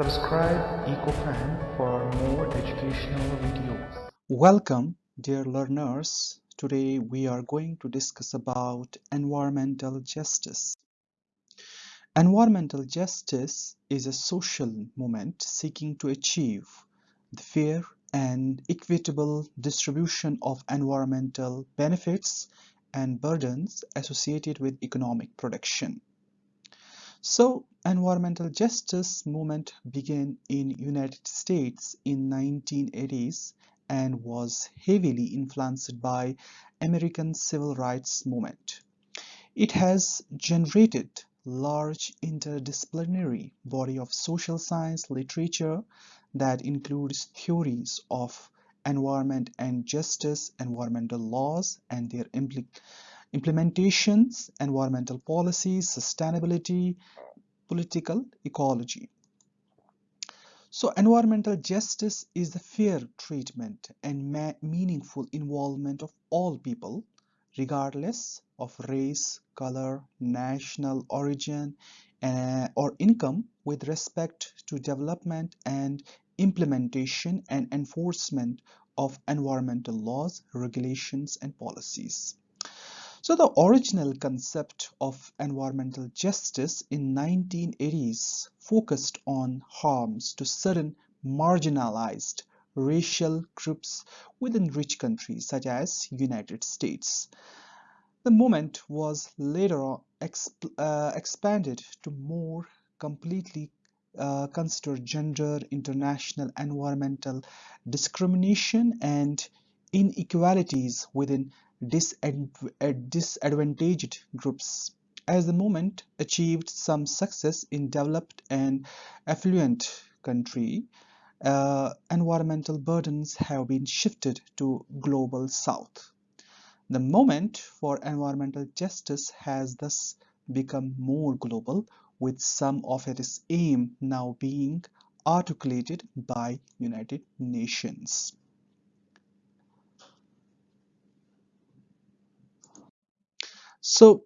Subscribe EcoFan for more educational videos. Welcome dear learners. Today we are going to discuss about environmental justice. Environmental justice is a social movement seeking to achieve the fair and equitable distribution of environmental benefits and burdens associated with economic production. So environmental justice movement began in United States in 1980s and was heavily influenced by American civil rights movement. It has generated large interdisciplinary body of social science literature that includes theories of environment and justice, environmental laws and their impl implementations, environmental policies, sustainability, political ecology. So environmental justice is the fair treatment and meaningful involvement of all people regardless of race, color, national origin uh, or income with respect to development and implementation and enforcement of environmental laws, regulations and policies. So the original concept of environmental justice in 1980s focused on harms to certain marginalized racial groups within rich countries such as United States. The movement was later exp uh, expanded to more completely uh, consider gender, international environmental discrimination and inequalities within disadvantaged groups. As the movement achieved some success in developed and affluent country, uh, environmental burdens have been shifted to global south. The movement for environmental justice has thus become more global with some of its aim now being articulated by United Nations. So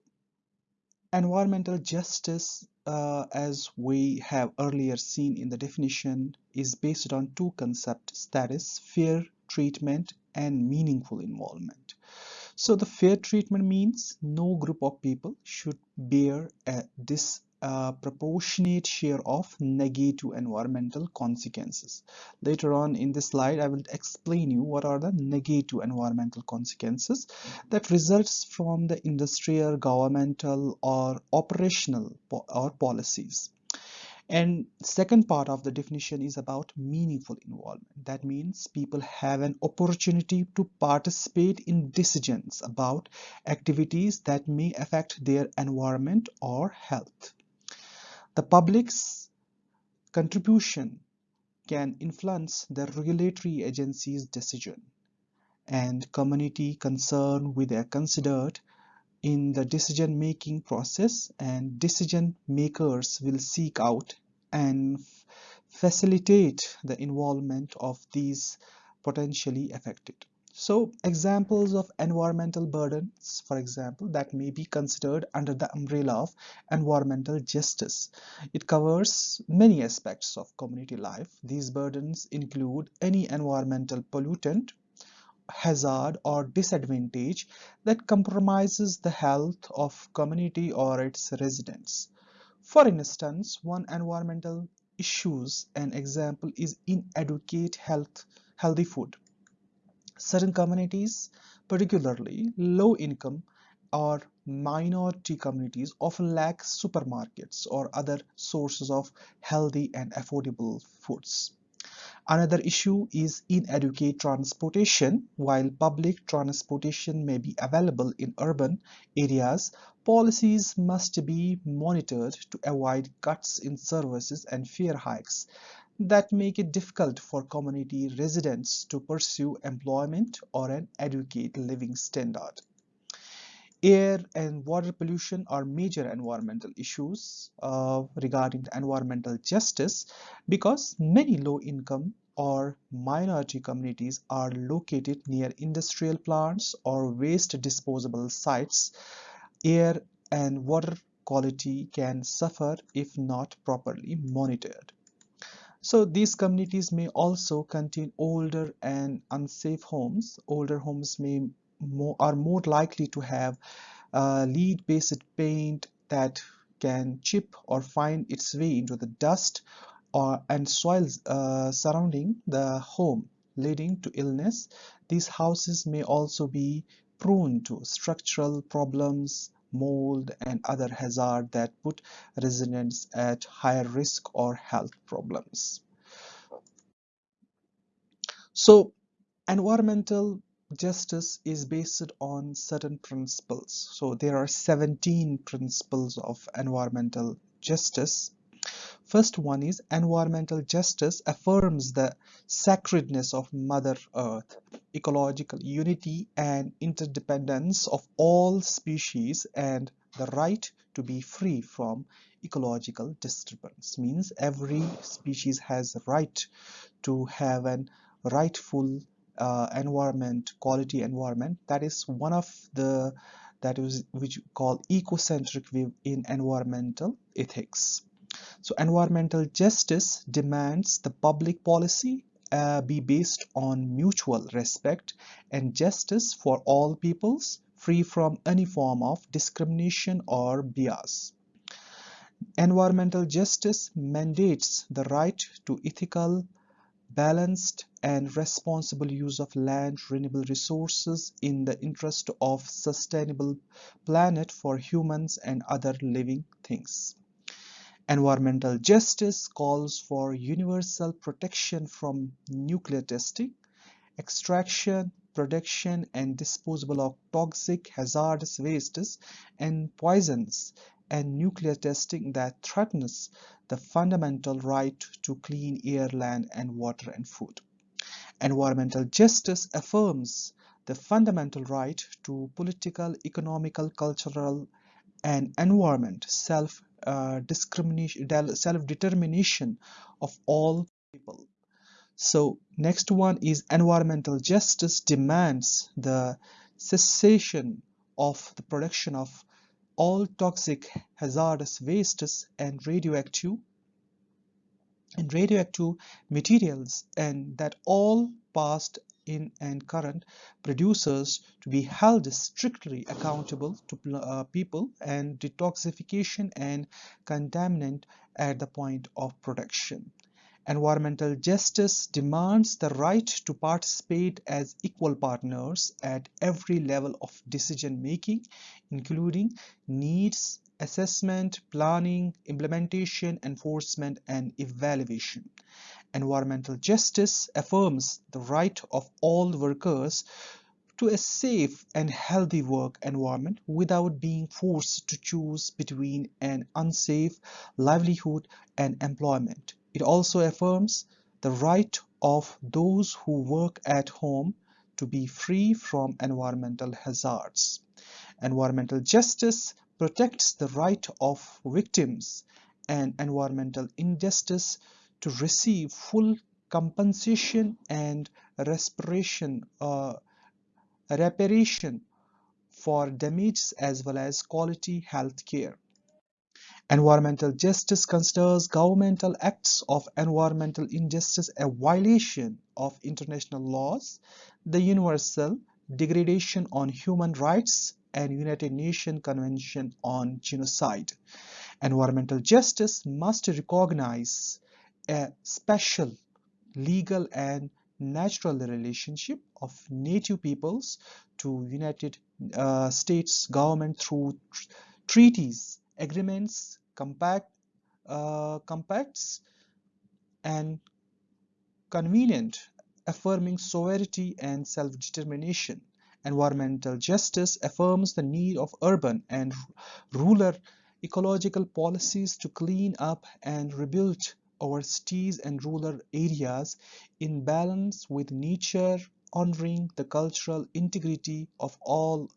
environmental justice uh, as we have earlier seen in the definition is based on two concepts that is fair treatment and meaningful involvement. So the fair treatment means no group of people should bear a dis a proportionate share of negative environmental consequences. Later on in this slide, I will explain you what are the negative environmental consequences that results from the industrial, governmental or operational or policies. And second part of the definition is about meaningful involvement. That means people have an opportunity to participate in decisions about activities that may affect their environment or health. The public's contribution can influence the regulatory agency's decision and community concern with are considered in the decision making process and decision makers will seek out and facilitate the involvement of these potentially affected. So examples of environmental burdens, for example, that may be considered under the umbrella of environmental justice. It covers many aspects of community life. These burdens include any environmental pollutant, hazard or disadvantage that compromises the health of community or its residents. For instance, one environmental issues an example is inadequate health healthy food certain communities, particularly low income or minority communities often lack supermarkets or other sources of healthy and affordable foods. Another issue is inadequate transportation. While public transportation may be available in urban areas, policies must be monitored to avoid cuts in services and fare hikes that make it difficult for community residents to pursue employment or an adequate living standard. Air and water pollution are major environmental issues uh, regarding environmental justice because many low-income or minority communities are located near industrial plants or waste disposable sites. Air and water quality can suffer if not properly monitored. So these communities may also contain older and unsafe homes. Older homes may more, are more likely to have uh, lead-based paint that can chip or find its way into the dust or and soils uh, surrounding the home leading to illness. These houses may also be prone to structural problems, mold and other hazards that put residents at higher risk or health problems. So environmental justice is based on certain principles. So there are 17 principles of environmental justice. First one is environmental justice affirms the sacredness of Mother Earth, ecological unity and interdependence of all species and the right to be free from ecological disturbance. Means every species has a right to have an rightful uh, environment quality environment. That is one of the that is which we call ecocentric view in environmental ethics so environmental justice demands the public policy uh, be based on mutual respect and justice for all peoples free from any form of discrimination or bias environmental justice mandates the right to ethical balanced and responsible use of land renewable resources in the interest of sustainable planet for humans and other living things. Environmental justice calls for universal protection from nuclear testing, extraction, production and disposal of toxic hazardous wastes and poisons and nuclear testing that threatens the fundamental right to clean air, land, and water and food. Environmental justice affirms the fundamental right to political, economical, cultural, and environment self uh, discrimination self-determination of all people. So next one is environmental justice demands the cessation of the production of all toxic hazardous wastes and radioactive and radioactive materials and that all past in and current producers to be held strictly accountable to uh, people and detoxification and contaminant at the point of production Environmental justice demands the right to participate as equal partners at every level of decision making, including needs assessment, planning, implementation, enforcement, and evaluation. Environmental justice affirms the right of all workers to a safe and healthy work environment without being forced to choose between an unsafe livelihood and employment. It also affirms the right of those who work at home to be free from environmental hazards. Environmental justice protects the right of victims and environmental injustice to receive full compensation and respiration, uh, reparation for damages as well as quality health care. Environmental justice considers governmental acts of environmental injustice a violation of international laws, the Universal Declaration on Human Rights and United Nations Convention on Genocide. Environmental justice must recognize a special legal and natural relationship of native peoples to United uh, States government through tr treaties agreements, compact, uh, compacts, and convenient, affirming sovereignty and self-determination. Environmental justice affirms the need of urban and rural ecological policies to clean up and rebuild our cities and rural areas in balance with nature, honoring the cultural integrity of all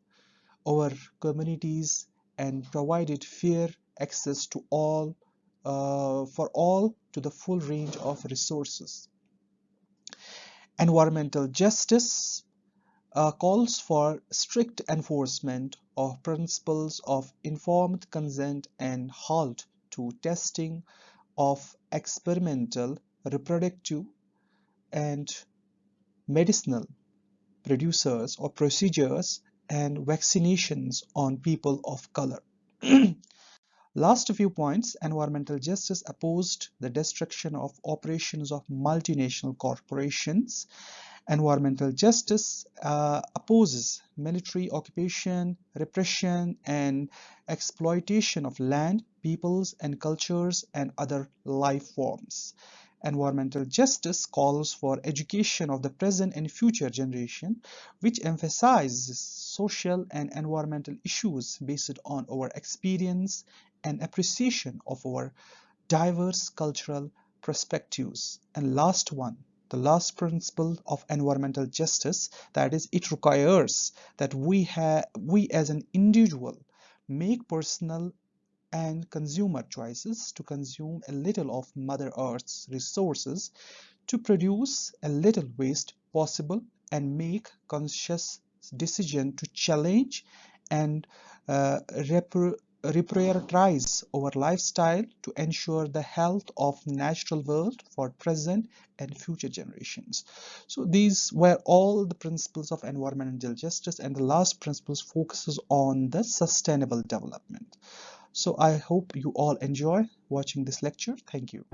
our communities and provided fair access to all uh, for all to the full range of resources. Environmental justice uh, calls for strict enforcement of principles of informed consent and halt to testing of experimental reproductive, and medicinal producers or procedures and vaccinations on people of color. Last few points, environmental justice opposed the destruction of operations of multinational corporations. Environmental justice uh, opposes military occupation, repression, and exploitation of land, peoples, and cultures and other life forms. Environmental justice calls for education of the present and future generation, which emphasizes social and environmental issues based on our experience and appreciation of our diverse cultural perspectives. And last one, the last principle of environmental justice, that is, it requires that we have we as an individual make personal and consumer choices to consume a little of Mother Earth's resources to produce a little waste possible and make conscious decision to challenge and uh, reprioritize our lifestyle to ensure the health of natural world for present and future generations. So these were all the principles of environmental justice and the last principles focuses on the sustainable development so I hope you all enjoy watching this lecture. Thank you.